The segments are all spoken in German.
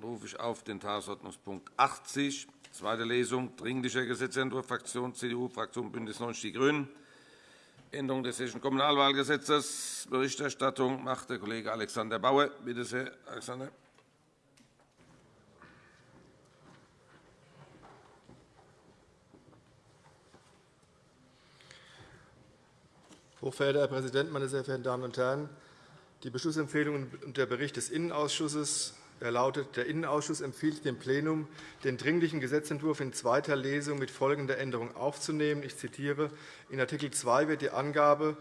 Dann rufe ich auf den Tagesordnungspunkt 80, zweite Lesung, Dringlicher Gesetzentwurf Fraktion CDU, Fraktion BÜNDNIS 90 die GRÜNEN, Änderung des Hessischen Kommunalwahlgesetzes. Berichterstattung macht der Kollege Alexander Bauer. Bitte sehr, Alexander. Hochverehrter Herr Präsident, meine sehr verehrten Damen und Herren! Die Beschlussempfehlung und der Bericht des Innenausschusses er lautet, der Innenausschuss empfiehlt dem Plenum, den Dringlichen Gesetzentwurf in zweiter Lesung mit folgender Änderung aufzunehmen. Ich zitiere. In Art. 2 wird die Angabe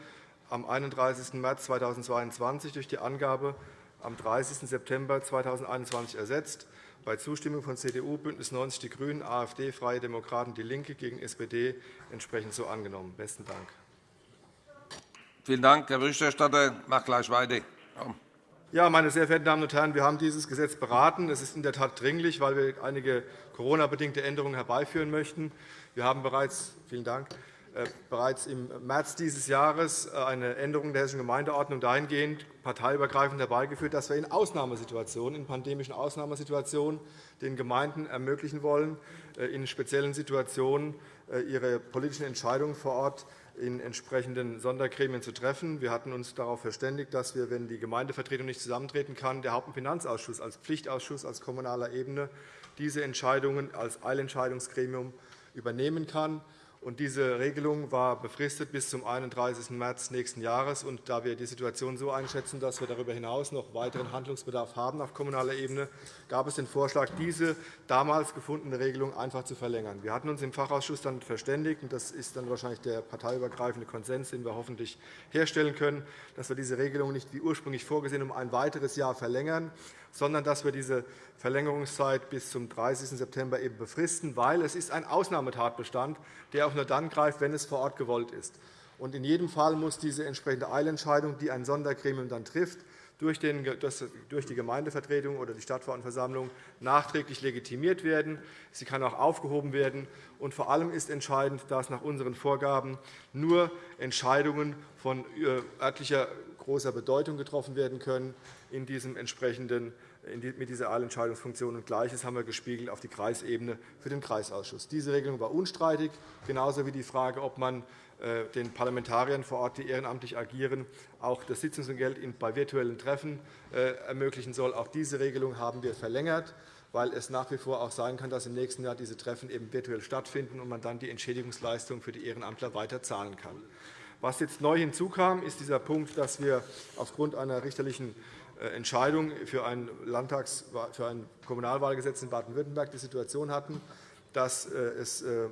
am 31. März 2022 durch die Angabe am 30. September 2021 ersetzt. Bei Zustimmung von CDU, BÜNDNIS 90 die GRÜNEN, AfD, Freie Demokraten, DIE LINKE gegen SPD entsprechend so angenommen. – Besten Dank. Vielen Dank, Herr Berichterstatter. Mach gleich weiter. Ja, meine sehr verehrten Damen und Herren, wir haben dieses Gesetz beraten. Es ist in der Tat dringlich, weil wir einige Corona-bedingte Änderungen herbeiführen möchten. Wir haben bereits, vielen Dank, bereits im März dieses Jahres äh, eine Änderung der Hessischen Gemeindeordnung dahingehend parteiübergreifend herbeigeführt, dass wir in Ausnahmesituationen, in pandemischen Ausnahmesituationen den Gemeinden ermöglichen wollen, äh, in speziellen Situationen ihre politischen Entscheidungen vor Ort in entsprechenden Sondergremien zu treffen. Wir hatten uns darauf verständigt, dass wir, wenn die Gemeindevertretung nicht zusammentreten kann, der Haupt- und Finanzausschuss als Pflichtausschuss als kommunaler Ebene diese Entscheidungen als Eilentscheidungsgremium übernehmen kann. Diese Regelung war befristet bis zum 31. März nächsten Jahres. Und da wir die Situation so einschätzen, dass wir darüber hinaus noch weiteren Handlungsbedarf haben auf kommunaler Ebene, gab es den Vorschlag, diese damals gefundene Regelung einfach zu verlängern. Wir hatten uns im Fachausschuss dann verständigt, und das ist dann wahrscheinlich der parteiübergreifende Konsens, den wir hoffentlich herstellen können, dass wir diese Regelung nicht wie ursprünglich vorgesehen um ein weiteres Jahr verlängern, sondern dass wir diese Verlängerungszeit bis zum 30. September eben befristen, weil es ist ein Ausnahmetatbestand, der auch nur dann greift, wenn es vor Ort gewollt ist. Und in jedem Fall muss diese entsprechende Eilentscheidung, die ein Sondergremium dann trifft, durch die Gemeindevertretung oder die Stadtverordnetenversammlung nachträglich legitimiert werden. Sie kann auch aufgehoben werden. Und vor allem ist entscheidend, dass nach unseren Vorgaben nur Entscheidungen von äh, örtlicher großer Bedeutung getroffen werden können in diesem entsprechenden mit dieser Eilentscheidungsfunktion. Und Gleiches haben wir gespiegelt auf die Kreisebene für den Kreisausschuss. Diese Regelung war unstreitig, genauso wie die Frage, ob man äh, den Parlamentariern vor Ort, die ehrenamtlich agieren, auch das Sitzungsgeld bei virtuellen Treffen äh, ermöglichen soll. Auch diese Regelung haben wir verlängert weil es nach wie vor auch sein kann, dass im nächsten Jahr diese Treffen eben virtuell stattfinden und man dann die Entschädigungsleistung für die Ehrenamtler weiter zahlen kann. Was jetzt neu hinzukam, ist dieser Punkt, dass wir aufgrund einer richterlichen äh, Entscheidung für ein, Landtags-, für ein Kommunalwahlgesetz in Baden-Württemberg die Situation hatten, dass äh, es äh,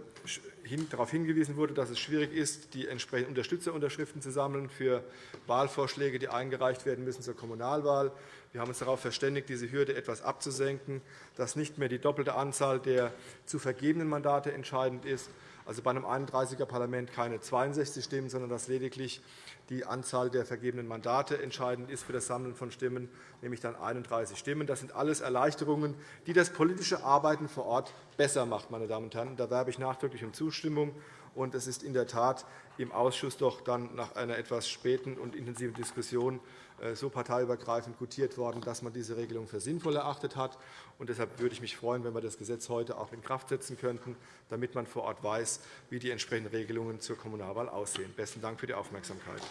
darauf hingewiesen wurde, dass es schwierig ist, die entsprechenden Unterstützerunterschriften zu sammeln für Wahlvorschläge, die eingereicht werden müssen zur Kommunalwahl. Wir haben uns darauf verständigt, diese Hürde etwas abzusenken, dass nicht mehr die doppelte Anzahl der zu vergebenen Mandate entscheidend ist, also bei einem 31er-Parlament keine 62 Stimmen, sondern dass lediglich die Anzahl der vergebenen Mandate entscheidend ist für das Sammeln von Stimmen, nämlich dann 31 Stimmen. Das sind alles Erleichterungen, die das politische Arbeiten vor Ort besser macht. Meine Damen und Herren. Da werbe ich nachdrücklich um Zustimmung. Und es ist in der Tat im Ausschuss doch dann nach einer etwas späten und intensiven Diskussion äh, so parteiübergreifend gutiert worden, dass man diese Regelung für sinnvoll erachtet hat. Und deshalb würde ich mich freuen, wenn wir das Gesetz heute auch in Kraft setzen könnten, damit man vor Ort weiß, wie die entsprechenden Regelungen zur Kommunalwahl aussehen. Besten Dank für die Aufmerksamkeit.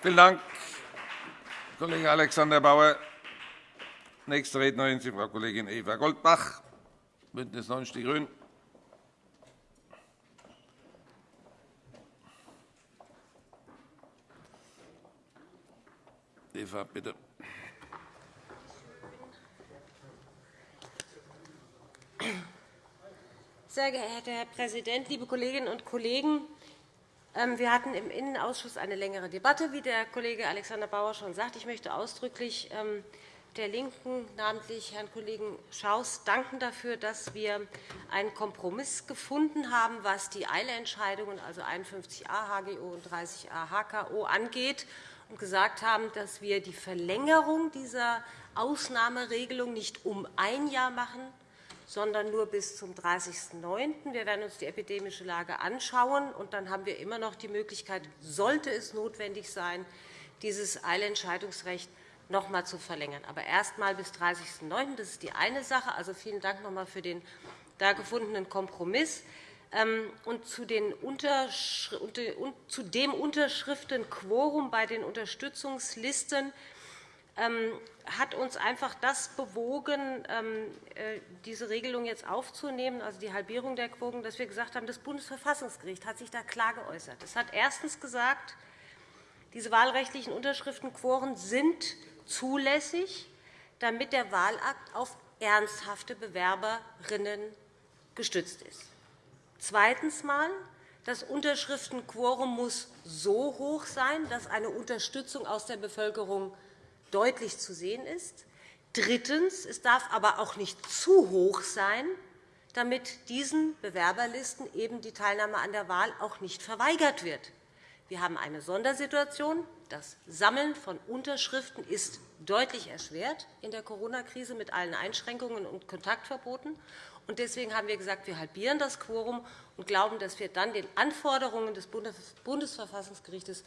Vielen Dank, Kollege Alexander Bauer. Nächste Rednerin ist Frau Kollegin Eva Goldbach, BÜNDNIS 90 die GRÜNEN. Eva, bitte. Sehr geehrter Herr Präsident, liebe Kolleginnen und Kollegen! Ähm, wir hatten im Innenausschuss eine längere Debatte, wie der Kollege Alexander Bauer schon sagt. Ich möchte ausdrücklich ähm, der LINKEN, namentlich Herrn Kollegen Schaus, danken dafür, dass wir einen Kompromiss gefunden haben, was die Eilentscheidungen, also 51a HGO und 30a HKO, angeht und gesagt haben, dass wir die Verlängerung dieser Ausnahmeregelung nicht um ein Jahr machen, sondern nur bis zum 30.09. Wir werden uns die epidemische Lage anschauen, und dann haben wir immer noch die Möglichkeit, sollte es notwendig sein, dieses Eilentscheidungsrecht noch einmal zu verlängern, aber erst einmal bis 30.09. Das ist die eine Sache. Also vielen Dank noch einmal für den da gefundenen Kompromiss. Ähm, und zu, dem Unterschriftenquorum bei den Unterstützungslisten ähm, hat uns einfach das bewogen, ähm, äh, diese Regelung jetzt aufzunehmen, also die Halbierung der Quoten, dass wir gesagt haben, das Bundesverfassungsgericht hat sich da klar geäußert. Es hat erstens gesagt, diese wahlrechtlichen Unterschriftenquoren sind zulässig, damit der Wahlakt auf ernsthafte Bewerberinnen gestützt ist. Zweitens mal, das Unterschriftenquorum muss so hoch sein, dass eine Unterstützung aus der Bevölkerung deutlich zu sehen ist. Drittens. Es darf aber auch nicht zu hoch sein, damit diesen Bewerberlisten eben die Teilnahme an der Wahl auch nicht verweigert wird. Wir haben eine Sondersituation. Das Sammeln von Unterschriften ist deutlich erschwert in der Corona-Krise mit allen Einschränkungen und Kontaktverboten. Deswegen haben wir gesagt, wir halbieren das Quorum und glauben, dass wir dann den Anforderungen des Bundesverfassungsgerichts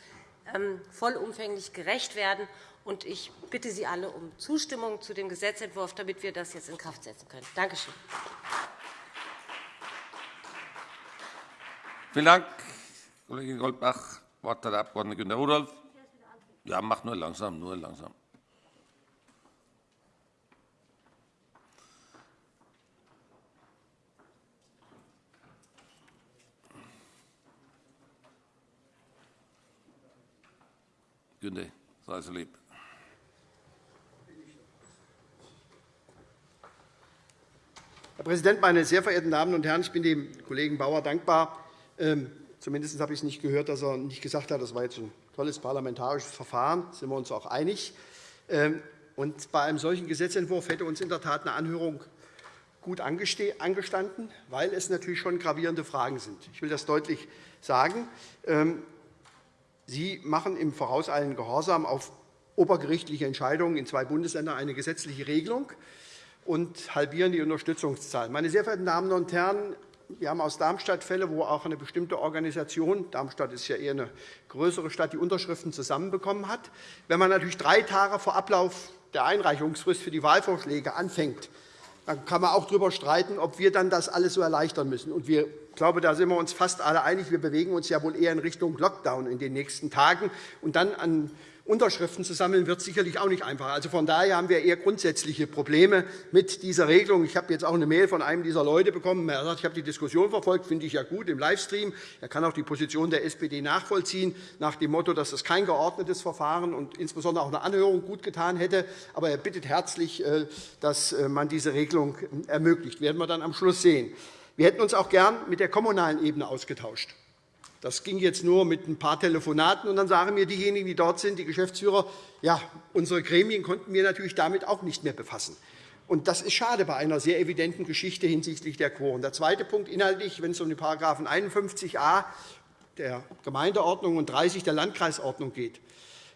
ähm, vollumfänglich gerecht werden. Ich bitte Sie alle um Zustimmung zu dem Gesetzentwurf, damit wir das jetzt in Kraft setzen können. Danke schön. Vielen Dank, Kollegin Goldbach. Das Wort hat der Abg. Günter Rudolph. Ja, mach nur langsam, nur langsam. Günter, sei so lieb. Herr Präsident, meine sehr verehrten Damen und Herren! Ich bin dem Kollegen Bauer dankbar. Ähm, zumindest habe ich es nicht gehört, dass er nicht gesagt hat, das war jetzt ein tolles parlamentarisches Verfahren. Da sind wir uns auch einig. Ähm, und bei einem solchen Gesetzentwurf hätte uns in der Tat eine Anhörung gut angestanden, weil es natürlich schon gravierende Fragen sind. Ich will das deutlich sagen. Ähm, Sie machen im vorauseilenden Gehorsam auf obergerichtliche Entscheidungen in zwei Bundesländern eine gesetzliche Regelung und halbieren die Unterstützungszahlen. Meine sehr verehrten Damen und Herren, wir haben aus Darmstadt Fälle, wo auch eine bestimmte Organisation – Darmstadt ist ja eher eine größere Stadt – die Unterschriften zusammenbekommen hat. Wenn man natürlich drei Tage vor Ablauf der Einreichungsfrist für die Wahlvorschläge anfängt, dann kann man auch darüber streiten, ob wir dann das alles so erleichtern müssen. Und wir ich glaube, da sind wir uns fast alle einig. Wir bewegen uns ja wohl eher in Richtung Lockdown in den nächsten Tagen. Und dann an Unterschriften zu sammeln, wird sicherlich auch nicht einfacher. Also von daher haben wir eher grundsätzliche Probleme mit dieser Regelung. Ich habe jetzt auch eine Mail von einem dieser Leute bekommen. Er sagt, ich habe die Diskussion verfolgt, finde ich ja gut im Livestream. Er kann auch die Position der SPD nachvollziehen, nach dem Motto, dass das kein geordnetes Verfahren und insbesondere auch eine Anhörung gut getan hätte. Aber er bittet herzlich, äh, dass äh, man diese Regelung ermöglicht. Das werden wir dann am Schluss sehen. Wir hätten uns auch gern mit der kommunalen Ebene ausgetauscht. Das ging jetzt nur mit ein paar Telefonaten. Und dann sagen mir diejenigen, die dort sind, die Geschäftsführer, ja, unsere Gremien konnten wir natürlich damit auch nicht mehr befassen. Und das ist schade bei einer sehr evidenten Geschichte hinsichtlich der Quoren. Der zweite Punkt inhaltlich, wenn es um die § 51a der Gemeindeordnung und 30 der Landkreisordnung geht.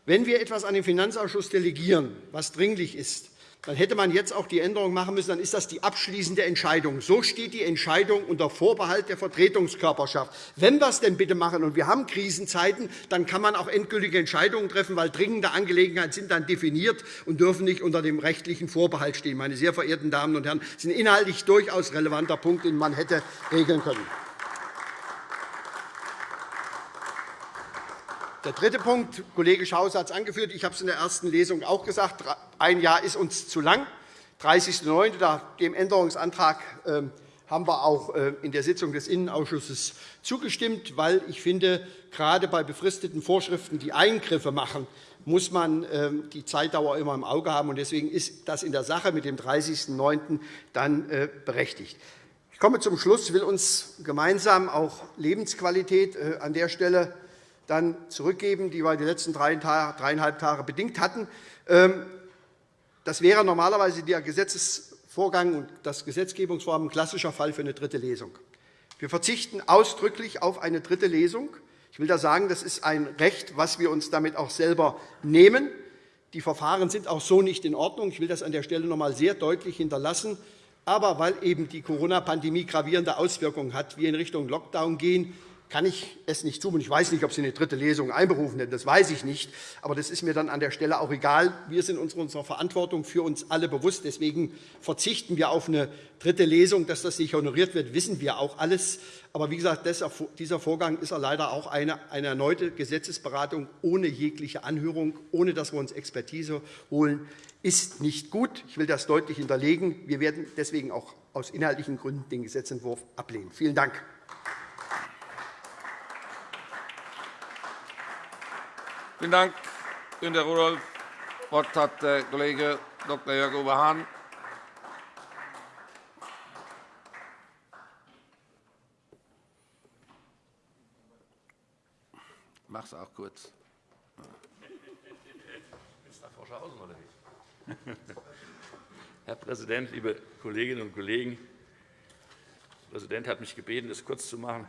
Wenn wir etwas an den Finanzausschuss delegieren, was dringlich ist, dann hätte man jetzt auch die Änderung machen müssen, dann ist das die abschließende Entscheidung. So steht die Entscheidung unter Vorbehalt der Vertretungskörperschaft. Wenn wir es denn bitte machen, und wir haben Krisenzeiten, dann kann man auch endgültige Entscheidungen treffen, weil dringende Angelegenheiten sind dann definiert und dürfen nicht unter dem rechtlichen Vorbehalt stehen. Meine sehr verehrten Damen und Herren, das ist ein inhaltlich durchaus relevanter Punkt, den man hätte regeln können. Der dritte Punkt, Kollege Schaus hat es angeführt, ich habe es in der ersten Lesung auch gesagt, ein Jahr ist uns zu lang. 30.09. Dem Änderungsantrag ähm, haben wir auch äh, in der Sitzung des Innenausschusses zugestimmt, weil ich finde, gerade bei befristeten Vorschriften, die Eingriffe machen, muss man ähm, die Zeitdauer immer im Auge haben. Deswegen ist das in der Sache mit dem 30.09. dann äh, berechtigt. Ich komme zum Schluss. Ich will uns gemeinsam auch Lebensqualität äh, an der Stelle dann zurückgeben, die wir die letzten dreieinhalb Tage bedingt hatten. Ähm, das wäre normalerweise der Gesetzesvorgang und das Gesetzgebungsvorhaben ein klassischer Fall für eine dritte Lesung. Wir verzichten ausdrücklich auf eine dritte Lesung. Ich will da sagen, das ist ein Recht, das wir uns damit auch selber nehmen. Die Verfahren sind auch so nicht in Ordnung. Ich will das an der Stelle noch einmal sehr deutlich hinterlassen. Aber weil eben die Corona-Pandemie gravierende Auswirkungen hat, wir in Richtung Lockdown gehen, kann ich es nicht zumuten. Ich weiß nicht, ob Sie eine dritte Lesung einberufen hätten. Das weiß ich nicht. Aber das ist mir dann an der Stelle auch egal. Wir sind uns unserer Verantwortung für uns alle bewusst. Deswegen verzichten wir auf eine dritte Lesung. Dass das nicht honoriert wird, wissen wir auch alles. Aber wie gesagt, dieser Vorgang ist leider auch eine, eine erneute Gesetzesberatung ohne jegliche Anhörung, ohne dass wir uns Expertise holen, ist nicht gut. Ich will das deutlich hinterlegen. Wir werden deswegen auch aus inhaltlichen Gründen den Gesetzentwurf ablehnen. Vielen Dank. Vielen Dank, Günter Rudolph. Das Wort hat der Kollege Dr. Jörg-Uwe Hahn. Ich mache es auch kurz. Herr Präsident, liebe Kolleginnen und Kollegen! Der Präsident hat mich gebeten, es kurz zu machen.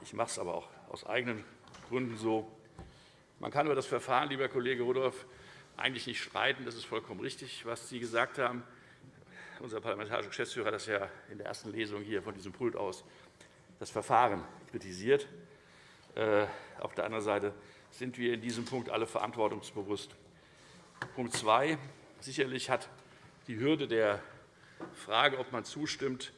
Ich mache es aber auch aus eigenen Gründen so. Man kann über das Verfahren, lieber Kollege Rudolph, eigentlich nicht streiten. Das ist vollkommen richtig, was Sie gesagt haben. Unser parlamentarischer Geschäftsführer hat das ja in der ersten Lesung hier von diesem Pult aus das Verfahren kritisiert. Äh, auf der anderen Seite sind wir in diesem Punkt alle verantwortungsbewusst. Punkt 2. Sicherlich hat die Hürde der Frage, ob man zustimmt,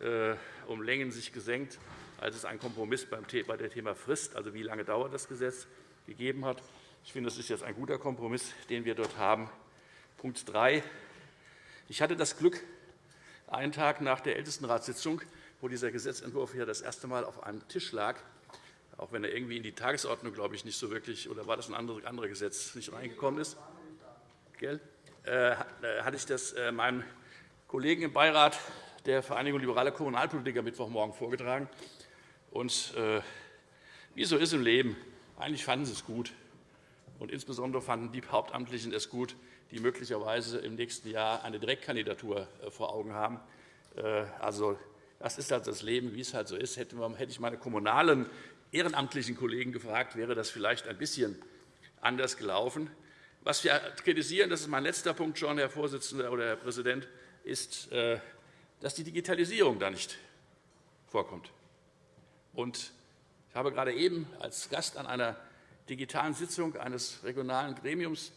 äh, um Längen sich gesenkt, als es einen Kompromiss bei dem Thema Frist, also wie lange dauert das Gesetz, gegeben hat. Ich finde, das ist jetzt ein guter Kompromiss, den wir dort haben. Punkt 3. Ich hatte das Glück, einen Tag nach der Ältestenratssitzung, wo dieser Gesetzentwurf hier das erste Mal auf einem Tisch lag, auch wenn er irgendwie in die Tagesordnung, glaube ich, nicht so wirklich, oder war das ein anderes Gesetz, nicht reingekommen ist, gell, äh, hatte ich das äh, meinem Kollegen im Beirat der Vereinigung Liberaler Kommunalpolitiker Mittwochmorgen vorgetragen. Und äh, wie so ist im Leben, eigentlich fanden sie es gut. Und insbesondere fanden die Hauptamtlichen es gut, die möglicherweise im nächsten Jahr eine Direktkandidatur äh, vor Augen haben. Äh, also, das ist halt das Leben, wie es halt so ist. Hätte ich meine kommunalen ehrenamtlichen Kollegen gefragt, wäre das vielleicht ein bisschen anders gelaufen. Was wir kritisieren, das ist mein letzter Punkt schon, Herr Vorsitzender oder Herr Präsident, ist, äh, dass die Digitalisierung da nicht vorkommt. Und ich habe gerade eben als Gast an einer digitalen Sitzung eines regionalen Gremiums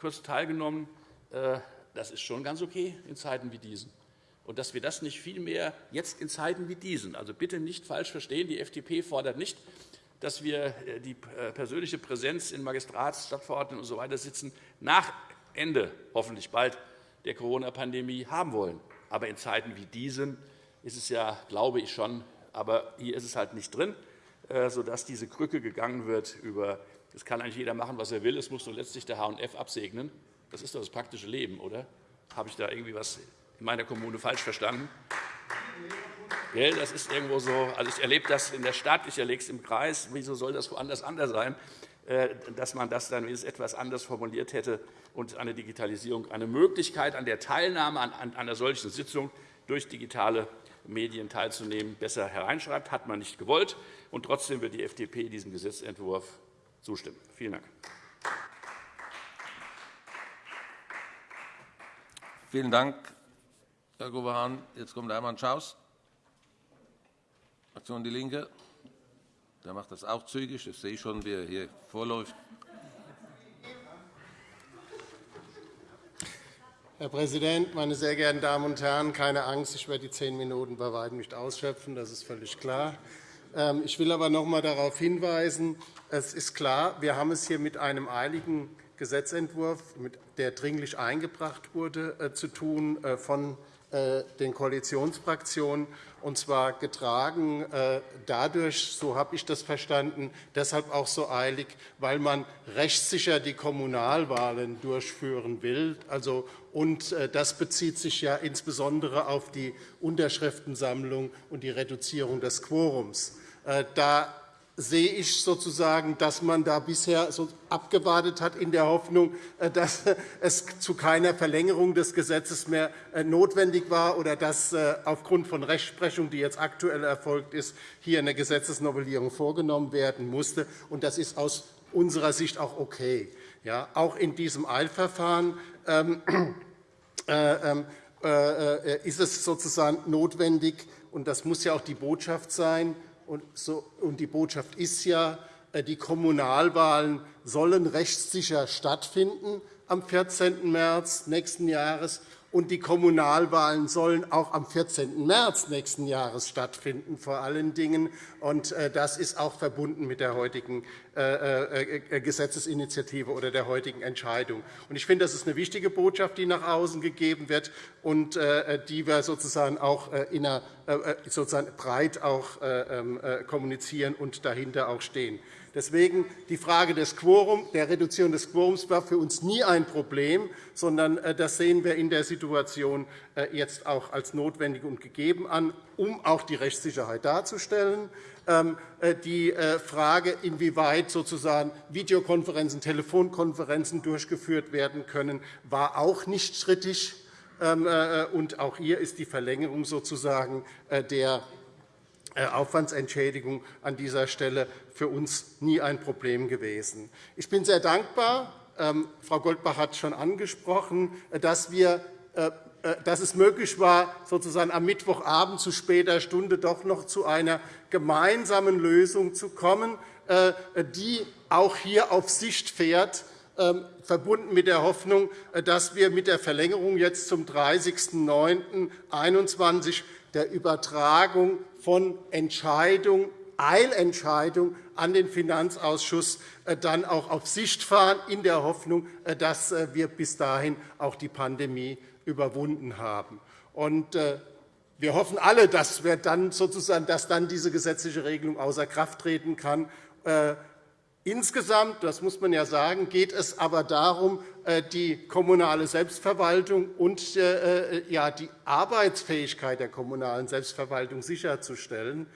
kurz teilgenommen. Äh, das ist schon ganz okay in Zeiten wie diesen. Und dass wir das nicht vielmehr jetzt in Zeiten wie diesen, also bitte nicht falsch verstehen, die FDP fordert nicht, dass wir äh, die äh, persönliche Präsenz in Magistrats-, Stadtverordneten usw. So sitzen, nach Ende hoffentlich bald der Corona-Pandemie haben wollen. Aber in Zeiten wie diesen ist es ja, glaube ich schon, aber hier ist es halt nicht drin. Äh, sodass diese Krücke gegangen wird über es kann eigentlich jeder machen, was er will, es muss nur letztlich der H&F absegnen. Das ist doch das praktische Leben, oder? Habe ich da irgendwie etwas in meiner Kommune falsch verstanden? Das ist irgendwo so. Also ich erlebe das in der Stadt, ich erlebe es im Kreis. Wieso soll das woanders anders sein? Äh, dass man das dann etwas anders formuliert hätte und eine Digitalisierung, eine Möglichkeit an der Teilnahme an einer solchen Sitzung durch digitale Medien teilzunehmen, besser hereinschreibt. Hat man nicht gewollt. Und trotzdem wird die FDP diesem Gesetzentwurf zustimmen. Vielen Dank. Vielen Dank, Herr Gouverneur. Jetzt kommt Hermann Schaus, Fraktion DIE LINKE. Der macht das auch zügig. Ich sehe schon, wie er hier vorläuft. Herr Präsident, meine sehr geehrten Damen und Herren! Keine Angst, ich werde die zehn Minuten bei weitem nicht ausschöpfen. Das ist völlig klar. Ähm, ich will aber noch einmal darauf hinweisen, es ist klar, wir haben es hier mit einem eiligen Gesetzentwurf, der dringlich eingebracht wurde, äh, zu tun äh, von den Koalitionsfraktionen, und zwar getragen äh, dadurch, so habe ich das verstanden, deshalb auch so eilig, weil man rechtssicher die Kommunalwahlen durchführen will. Also, und äh, das bezieht sich ja insbesondere auf die Unterschriftensammlung und die Reduzierung des Quorums. Da sehe ich sozusagen, dass man da bisher so abgewartet hat in der Hoffnung, äh, dass es zu keiner Verlängerung des Gesetzes mehr äh, notwendig war oder dass äh, aufgrund von Rechtsprechung, die jetzt aktuell erfolgt ist, hier eine Gesetzesnovellierung vorgenommen werden musste. Das ist aus unserer Sicht auch okay. Ja, auch in diesem Eilverfahren ähm, äh, ähm, äh, ist es sozusagen notwendig, und das muss ja auch die Botschaft sein, Und die Botschaft ist ja, äh, die Kommunalwahlen sollen rechtssicher stattfinden am 14. März nächsten Jahres und die Kommunalwahlen sollen auch am 14. März nächsten Jahres stattfinden, vor allen Dingen. Und äh, das ist auch verbunden mit der heutigen äh, Gesetzesinitiative oder der heutigen Entscheidung. Ich finde, das ist eine wichtige Botschaft, die nach außen gegeben wird und die wir sozusagen auch sozusagen breit auch ähm, kommunizieren und dahinter auch stehen. Deswegen die Frage des Quorum, der Reduzierung des Quorums war für uns nie ein Problem, sondern äh, das sehen wir in der Situation äh, jetzt auch als notwendig und gegeben an, um auch die Rechtssicherheit darzustellen. Ähm, äh, die Frage, inwieweit sozusagen Videokonferenzen, Telefonkonferenzen durchgeführt werden können, war auch nicht strittig. Ähm, und auch hier ist die Verlängerung sozusagen der Aufwandsentschädigung an dieser Stelle für uns nie ein Problem gewesen. Ich bin sehr dankbar, ähm, Frau Goldbach hat es schon angesprochen, dass, wir, äh, äh, dass es möglich war, sozusagen am Mittwochabend zu später Stunde doch noch zu einer gemeinsamen Lösung zu kommen, äh, die auch hier auf Sicht fährt, ähm, verbunden mit der Hoffnung, dass wir mit der Verlängerung jetzt zum 30.09.2021 der Übertragung von Entscheidung, Eilentscheidung an den Finanzausschuss äh, dann auch auf Sicht fahren, in der Hoffnung, äh, dass äh, wir bis dahin auch die Pandemie überwunden haben. Wir hoffen alle, dass, wir dann sozusagen, dass dann diese gesetzliche Regelung außer Kraft treten kann. Insgesamt, das muss man ja sagen, geht es aber darum, die kommunale Selbstverwaltung und die Arbeitsfähigkeit der kommunalen Selbstverwaltung sicherzustellen.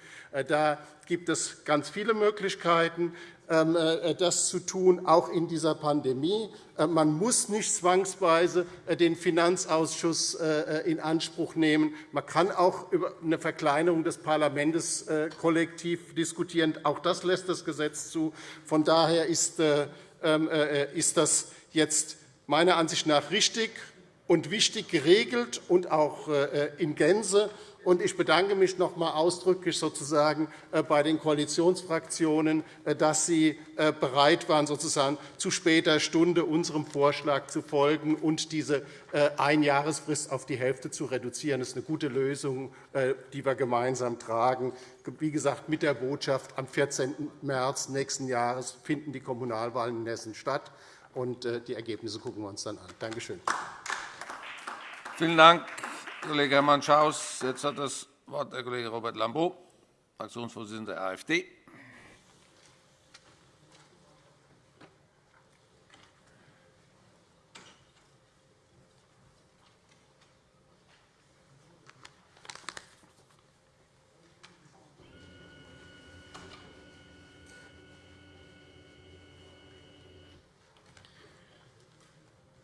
Da gibt es ganz viele Möglichkeiten, äh, das zu tun, auch in dieser Pandemie. Äh, man muss nicht zwangsweise äh, den Finanzausschuss in Anspruch nehmen. Man kann auch über eine Verkleinerung des Parlaments kollektiv diskutieren. Auch das lässt das Gesetz zu. Von daher ist ähm, das jetzt meiner Ansicht nach richtig und wichtig geregelt und auch in Gänze. Ich bedanke mich noch einmal ausdrücklich sozusagen äh, bei den Koalitionsfraktionen, äh, dass sie äh, bereit waren, sozusagen zu später Stunde unserem Vorschlag zu folgen und diese Einjahresfrist auf die Hälfte zu reduzieren. Das ist eine gute Lösung, die wir gemeinsam tragen. Wie gesagt, mit der Botschaft, am 14. März nächsten Jahres finden die Kommunalwahlen in Hessen statt. Und die Ergebnisse gucken wir uns dann an. Danke schön. Vielen Dank. Kollege Hermann Schaus. Jetzt hat das Wort der Kollege Robert Lambrou, Fraktionsvorsitzender der AfD.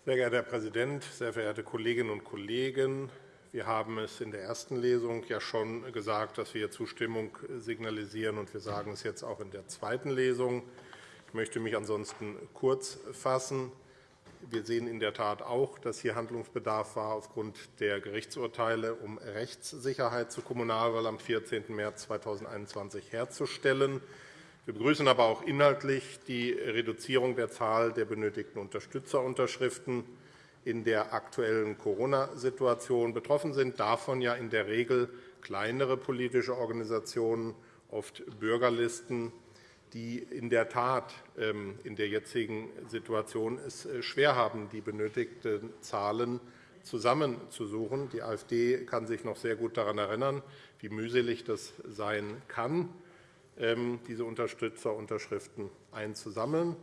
Sehr geehrter Herr Präsident, sehr verehrte Kolleginnen und Kollegen! Wir haben es in der ersten Lesung ja schon gesagt, dass wir Zustimmung signalisieren, und wir sagen es jetzt auch in der zweiten Lesung. Ich möchte mich ansonsten kurz fassen. Wir sehen in der Tat auch, dass hier Handlungsbedarf war aufgrund der Gerichtsurteile, um Rechtssicherheit zur Kommunalwahl am 14. März 2021 herzustellen. Wir begrüßen aber auch inhaltlich die Reduzierung der Zahl der benötigten Unterstützerunterschriften in der aktuellen Corona-Situation. Betroffen sind davon ja in der Regel kleinere politische Organisationen, oft Bürgerlisten, die in der Tat ähm, in der jetzigen Situation es äh, schwer haben, die benötigten Zahlen zusammenzusuchen. Die AfD kann sich noch sehr gut daran erinnern, wie mühselig das sein kann, ähm, diese Unterstützerunterschriften einzusammeln.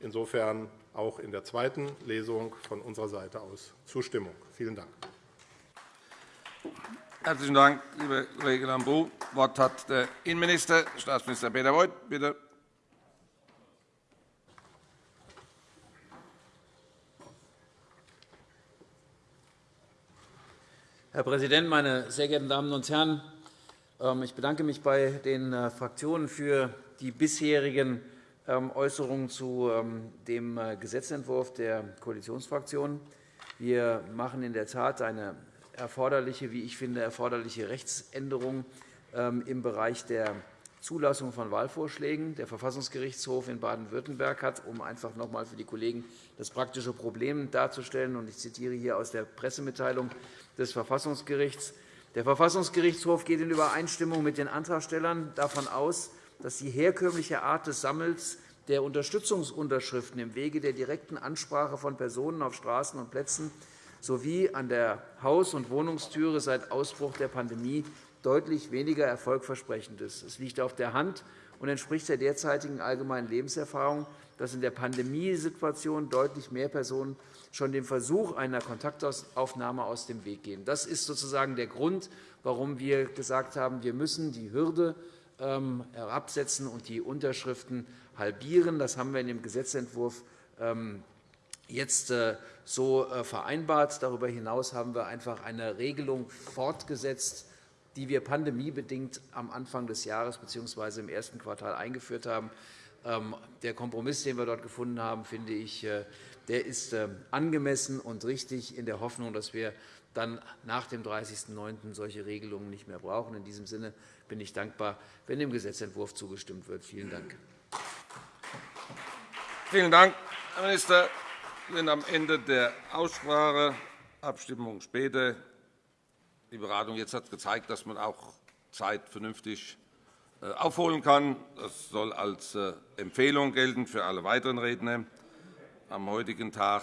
Insofern auch in der zweiten Lesung von unserer Seite aus Zustimmung. Vielen Dank. Herzlichen Dank, lieber Kollege Lambrou. Das Wort hat der Innenminister, Staatsminister Peter Beuth. Bitte. Herr Präsident, meine sehr geehrten Damen und Herren! Ähm, ich bedanke mich bei den äh, Fraktionen für die bisherigen Äußerungen zu ähm, dem äh, Gesetzentwurf der Koalitionsfraktionen. Wir machen in der Tat eine erforderliche, wie ich finde, erforderliche Rechtsänderung ähm, im Bereich der Zulassung von Wahlvorschlägen. Der Verfassungsgerichtshof in Baden-Württemberg hat, um einfach noch einmal für die Kollegen das praktische Problem darzustellen, und ich zitiere hier aus der Pressemitteilung des Verfassungsgerichts, der Verfassungsgerichtshof geht in Übereinstimmung mit den Antragstellern davon aus, dass die herkömmliche Art des Sammels der Unterstützungsunterschriften im Wege der direkten Ansprache von Personen auf Straßen und Plätzen sowie an der Haus- und Wohnungstüre seit Ausbruch der Pandemie deutlich weniger erfolgversprechend ist. Es liegt auf der Hand und entspricht der derzeitigen allgemeinen Lebenserfahrung, dass in der Pandemiesituation deutlich mehr Personen schon dem Versuch einer Kontaktaufnahme aus dem Weg gehen. Das ist sozusagen der Grund, warum wir gesagt haben, wir müssen die Hürde herabsetzen und die Unterschriften halbieren. Das haben wir in dem Gesetzentwurf ähm, jetzt äh, so äh, vereinbart. Darüber hinaus haben wir einfach eine Regelung fortgesetzt, die wir pandemiebedingt am Anfang des Jahres bzw. im ersten Quartal eingeführt haben. Ähm, der Kompromiss, den wir dort gefunden haben, finde ich, äh, der ist angemessen und richtig, in der Hoffnung, dass wir dann nach dem 30.09. solche Regelungen nicht mehr brauchen. In diesem Sinne bin ich dankbar, wenn dem Gesetzentwurf zugestimmt wird. Vielen Dank. Vielen Dank, Herr Minister. Wir sind am Ende der Aussprache. Abstimmung später. Die Beratung jetzt hat gezeigt, dass man auch Zeit vernünftig äh, aufholen kann. Das soll als äh, Empfehlung gelten für alle weiteren Redner am heutigen Tag.